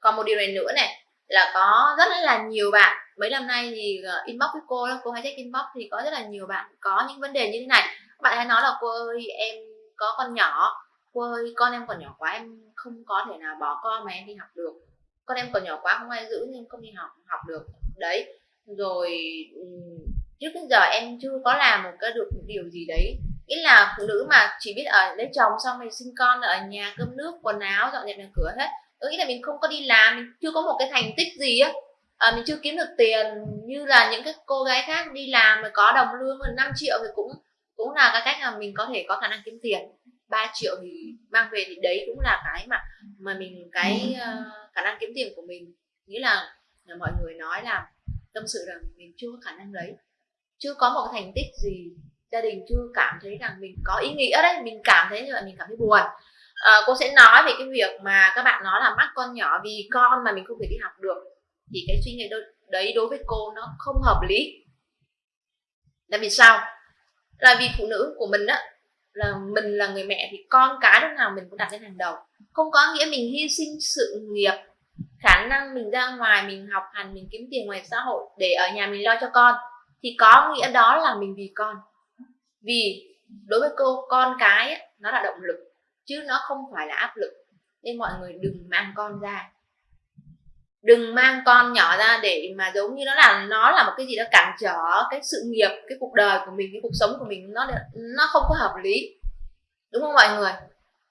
còn một điều này nữa này, là có rất là nhiều bạn, mấy năm nay thì ờ, inbox với cô cô hay check inbox thì có rất là nhiều bạn có những vấn đề như thế này. Các bạn hay nói là, cô ơi, em có con nhỏ, cô ơi, con em còn nhỏ quá, em không có thể nào bỏ con mà em đi học được. Con em còn nhỏ quá, không ai giữ nên không đi học học được. Đấy, rồi trước đến giờ em chưa có làm một cái được một điều gì đấy. Nghĩa là phụ nữ mà chỉ biết ở lấy chồng xong rồi sinh con, ở nhà cơm nước, quần áo, dọn dẹp nhà cửa hết ừ, nghĩa là mình không có đi làm mình chưa có một cái thành tích gì á. À, mình chưa kiếm được tiền như là những cái cô gái khác đi làm mà có đồng lương hơn 5 triệu thì cũng cũng là cái cách mà mình có thể có khả năng kiếm tiền. 3 triệu thì mang về thì đấy cũng là cái mà mà mình cái uh, khả năng kiếm tiền của mình. Nghĩa là, là mọi người nói là tâm sự rằng mình chưa có khả năng đấy chưa có một cái thành tích gì gia đình chưa cảm thấy rằng mình có ý nghĩa đấy mình cảm thấy như vậy mình cảm thấy buồn à, cô sẽ nói về cái việc mà các bạn nói là mắc con nhỏ vì con mà mình không thể đi học được. Thì cái suy nghĩ đấy đối với cô nó không hợp lý. Là vì sao? Là vì phụ nữ của mình á là mình là người mẹ thì con cái lúc nào mình cũng đặt lên hàng đầu. Không có nghĩa mình hy sinh sự nghiệp khả năng mình ra ngoài mình học hành mình kiếm tiền ngoài xã hội để ở nhà mình lo cho con. Thì có nghĩa đó là mình vì con. Vì đối với cô con cái ấy, nó là động lực chứ nó không phải là áp lực. Nên mọi người đừng mang con ra. Đừng mang con nhỏ ra để mà giống như nó là nó là một cái gì đó cản trở cái sự nghiệp, cái cuộc đời của mình, cái cuộc sống của mình, nó nó không có hợp lý. Đúng không mọi người?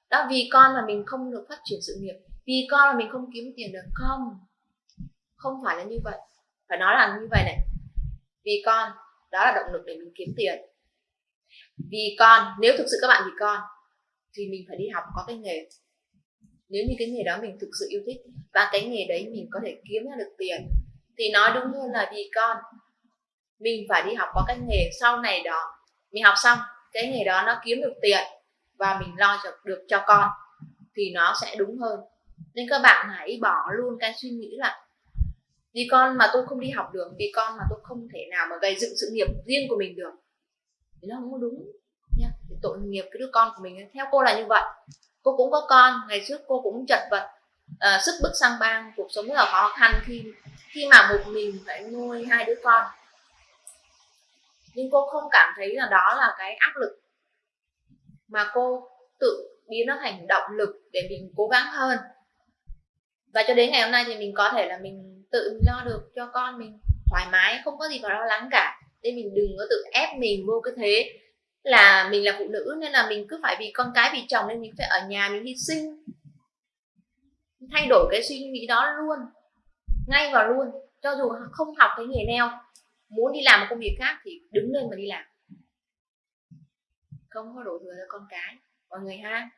Đó, vì con mà mình không được phát triển sự nghiệp, vì con mà mình không kiếm tiền được. Không. Không phải là như vậy. Phải nói là như vậy này. Vì con, đó là động lực để mình kiếm tiền. Vì con, nếu thực sự các bạn vì con thì mình phải đi học có cái nghề. Nếu như cái nghề đó mình thực sự yêu thích và cái nghề đấy mình có thể kiếm ra được tiền thì nói đúng hơn là vì con. Mình phải đi học có cái nghề sau này đó. Mình học xong cái nghề đó nó kiếm được tiền và mình lo cho, được cho con thì nó sẽ đúng hơn. Nên các bạn hãy bỏ luôn cái suy nghĩ là vì con mà tôi không đi học được vì con mà tôi không thể nào mà gây dựng sự nghiệp riêng của mình được. Thì nó không có đúng tội nghiệp cái đứa con của mình theo cô là như vậy. Cô cũng có con ngày trước cô cũng chật vật uh, sức bức sang bang cuộc sống rất là khó khăn khi khi mà một mình phải nuôi hai đứa con. Nhưng cô không cảm thấy là đó là cái áp lực mà cô tự biến nó thành động lực để mình cố gắng hơn. Và cho đến ngày hôm nay thì mình có thể là mình tự lo được cho con mình thoải mái không có gì phải lo lắng cả. Nên mình đừng có tự ép mình vô cái thế là mình là phụ nữ nên là mình cứ phải vì con cái, vì chồng nên mình phải ở nhà mình hy sinh. Thay đổi cái suy nghĩ đó luôn, ngay vào luôn. Cho dù không học cái nghề neo, muốn đi làm một công việc khác thì đứng lên mà đi làm. Không có đổ thừa cho con cái mọi người ha.